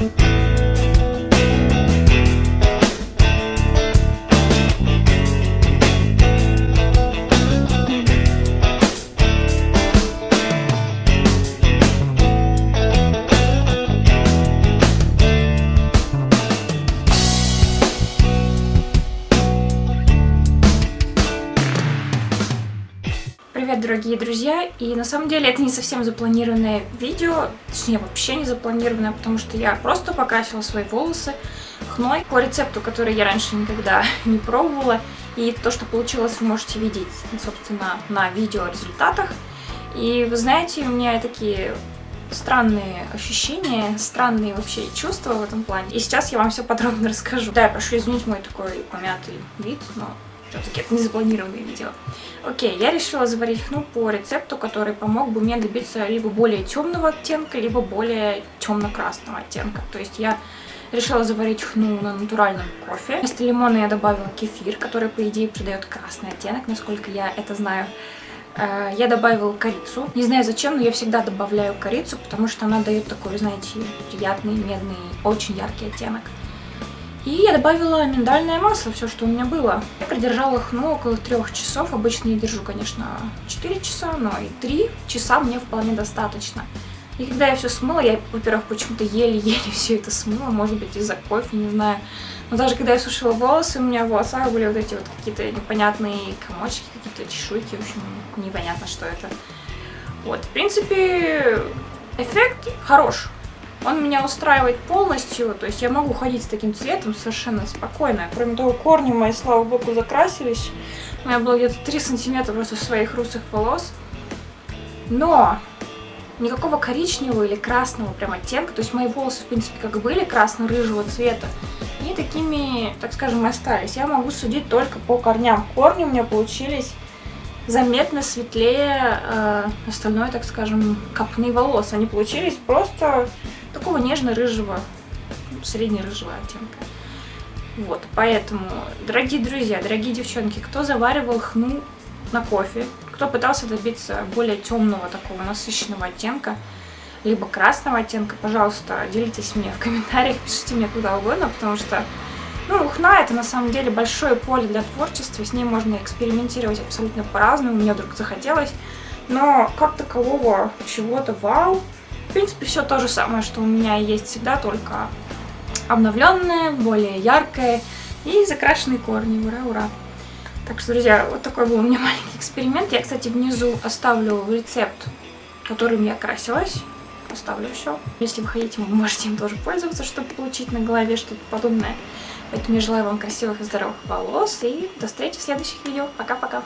Bye. Привет, дорогие друзья! И на самом деле это не совсем запланированное видео, точнее вообще не запланированное, потому что я просто покрасила свои волосы хной по рецепту, который я раньше никогда не пробовала. И то, что получилось, вы можете видеть, собственно, на видео результатах. И вы знаете, у меня такие странные ощущения, странные вообще чувства в этом плане. И сейчас я вам все подробно расскажу. Да, я прошу извинить мой такой помятый вид, но все-таки это не запланированное видео. Окей, я решила заварить хну по рецепту, который помог бы мне добиться либо более темного оттенка, либо более темно-красного оттенка. То есть я решила заварить хну на натуральном кофе. Вместо лимона я добавила кефир, который, по идее, придает красный оттенок, насколько я это знаю. Э, я добавила корицу. Не знаю зачем, но я всегда добавляю корицу, потому что она дает такой, знаете, приятный, медный, очень яркий оттенок. И я добавила миндальное масло, все, что у меня было. Я продержала их, ну, около трех часов. Обычно я держу, конечно, 4 часа, но и 3 часа мне вполне достаточно. И когда я все смыла, я, во-первых, почему-то еле-еле все это смыла, может быть, из-за кофе, не знаю. Но даже когда я сушила волосы, у меня в волосах были вот эти вот какие-то непонятные комочки, какие-то чешуйки, в общем, непонятно, что это. Вот, в принципе, эффект хорош. Он меня устраивает полностью, то есть я могу ходить с таким цветом совершенно спокойно. Кроме того, корни мои, слава богу, закрасились. У меня было где-то 3 сантиметра просто своих русых волос. Но никакого коричневого или красного прям оттенка, то есть мои волосы, в принципе, как были красно-рыжего цвета, и такими, так скажем, остались. Я могу судить только по корням. Корни у меня получились заметно светлее э, остальной, так скажем, копны волос. Они получились просто такого нежно-рыжего, средне-рыжего оттенка. Вот, поэтому, дорогие друзья, дорогие девчонки, кто заваривал хну на кофе, кто пытался добиться более темного такого насыщенного оттенка, либо красного оттенка, пожалуйста, делитесь мне в комментариях, пишите мне куда угодно, потому что, ну, хна это на самом деле большое поле для творчества, с ней можно экспериментировать абсолютно по-разному, мне вдруг захотелось, но как такового чего-то вау, в принципе, все то же самое, что у меня есть всегда, только обновленное, более яркое и закрашенные корни. Ура, ура! Так что, друзья, вот такой был у меня маленький эксперимент. Я, кстати, внизу оставлю рецепт, которым я красилась. Оставлю все. Если вы хотите, вы можете им тоже пользоваться, чтобы получить на голове что-то подобное. Поэтому я желаю вам красивых и здоровых волос. И до встречи в следующих видео. Пока-пока.